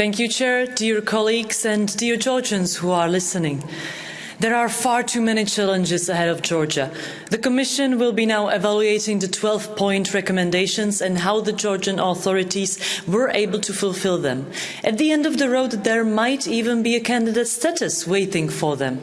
Thank you, Chair, dear colleagues, and dear Georgians who are listening. There are far too many challenges ahead of Georgia. The Commission will be now evaluating the 12 point recommendations and how the Georgian authorities were able to fulfil them. At the end of the road, there might even be a candidate status waiting for them.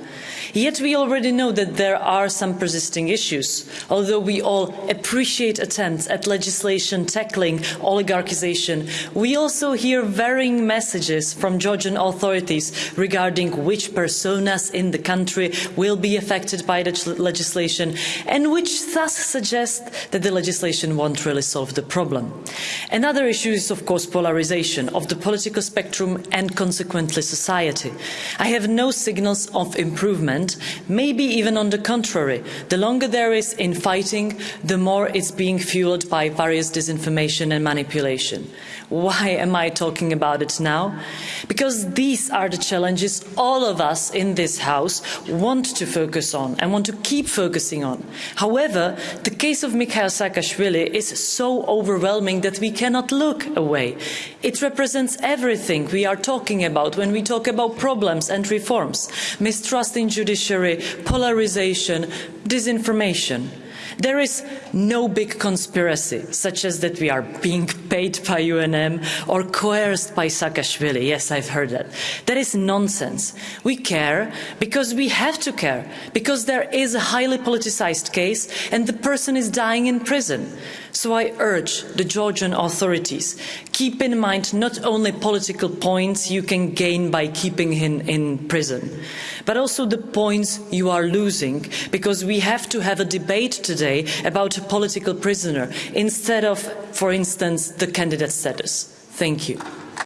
Yet we already know that there are some persisting issues. Although we all appreciate attempts at legislation tackling oligarchisation, we also hear varying messages from Georgian authorities regarding which personas in the country will be affected by the legislation and which thus suggest that the legislation won't really solve the problem. Another issue is, of course, polarisation of the political spectrum and consequently society. I have no signals of improvement maybe even on the contrary. The longer there is infighting, the more it's being fuelled by various disinformation and manipulation. Why am I talking about it now? Because these are the challenges all of us in this House want to focus on and want to keep focusing on. However, the case of Mikhail Saakashvili is so overwhelming that we cannot look away. It represents everything we are talking about when we talk about problems and reforms mistrust in judiciary, polarisation, disinformation. There is no big conspiracy, such as that we are being paid by UNM or coerced by Saakashvili. Yes, I've heard that. That is nonsense. We care because we have to care, because there is a highly politicised case and the person is dying in prison. So I urge the Georgian authorities, keep in mind not only political points you can gain by keeping him in prison, but also the points you are losing, because we have to have a debate today about a political prisoner instead of, for instance, the candidate status. Thank you.